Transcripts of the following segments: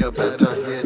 you better hit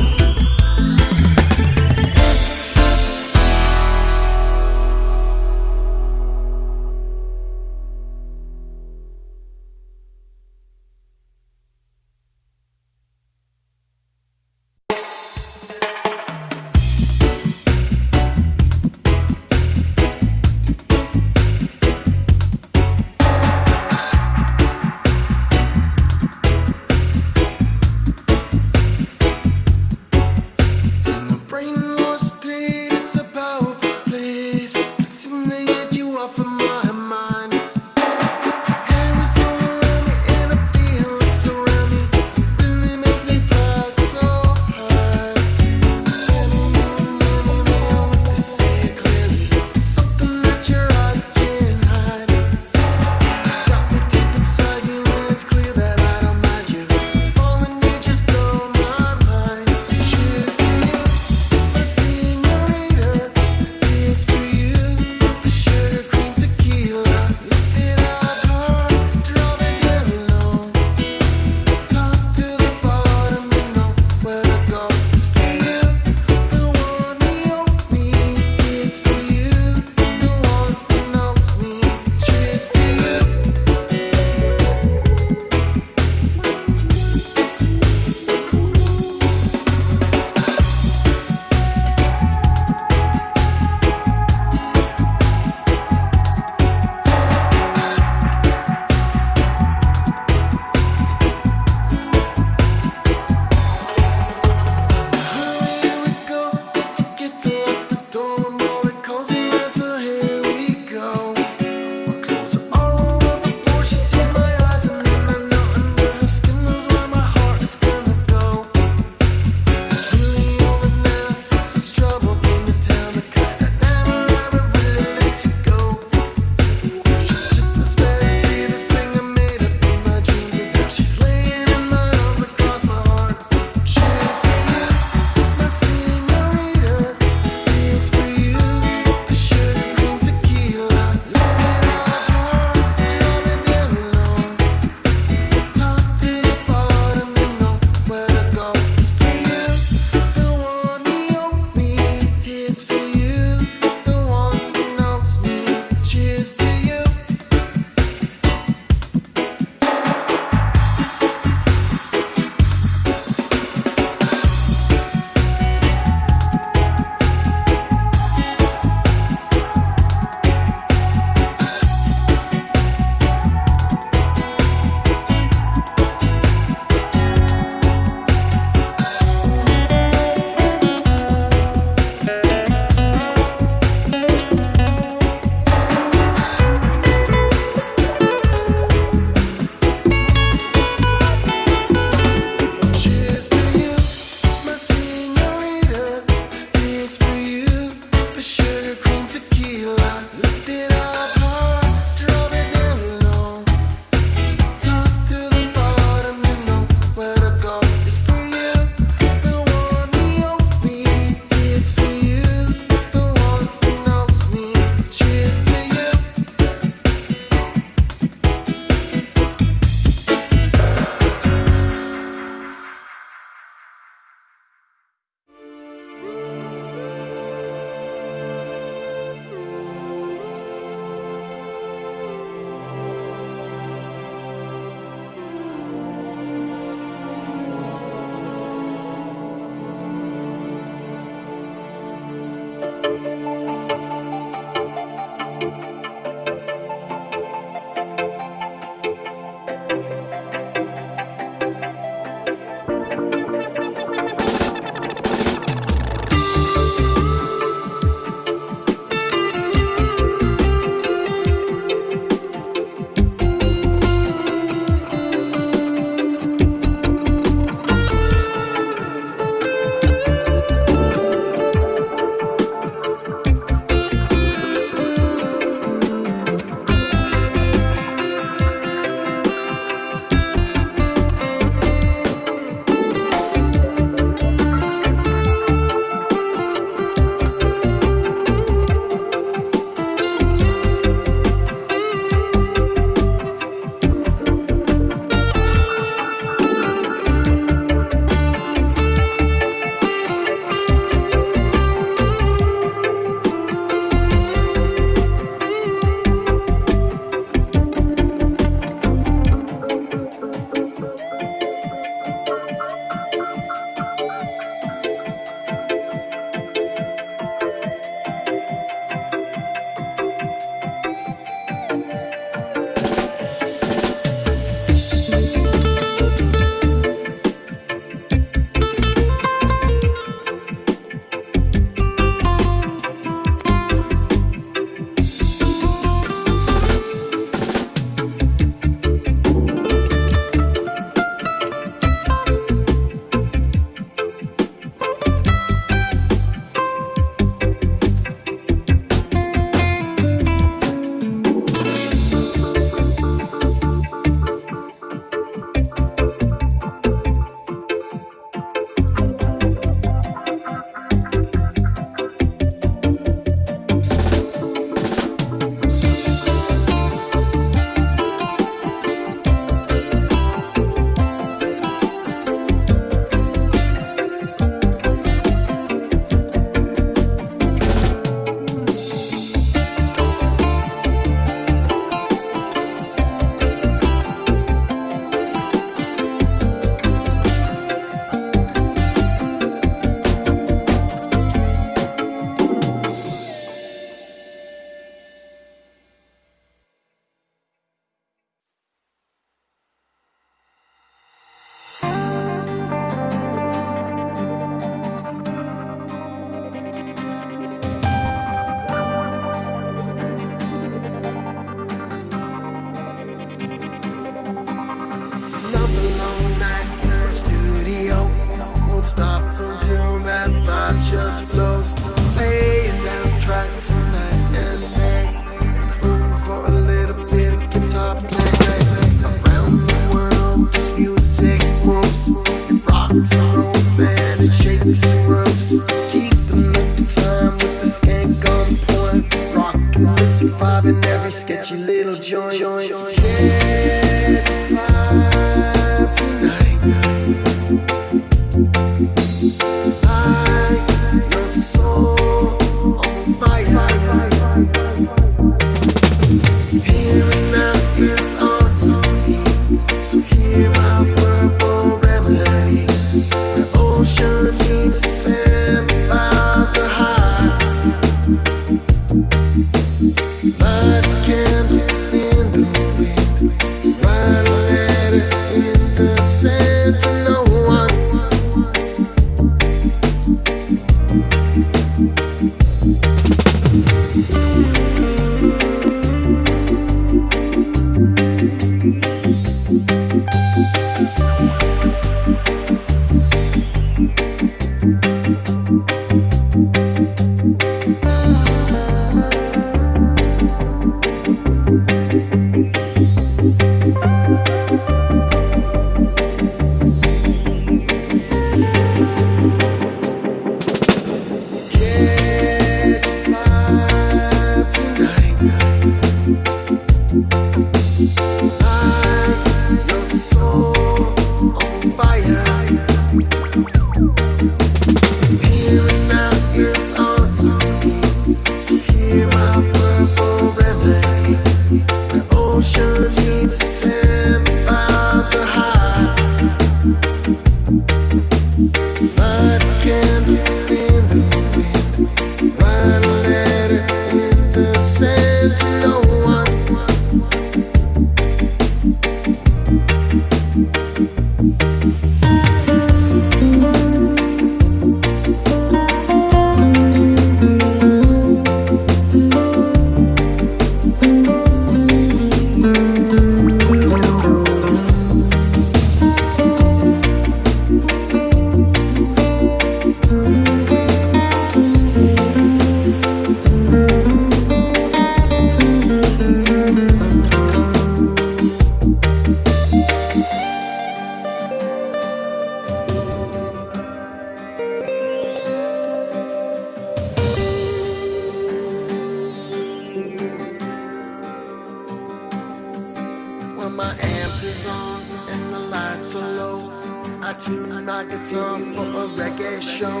Guitar for a reggae show.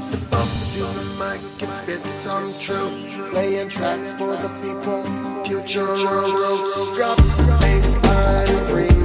Step up to the mic and spit some truth. Playing tracks for the people, future roots. Drop bassline, bring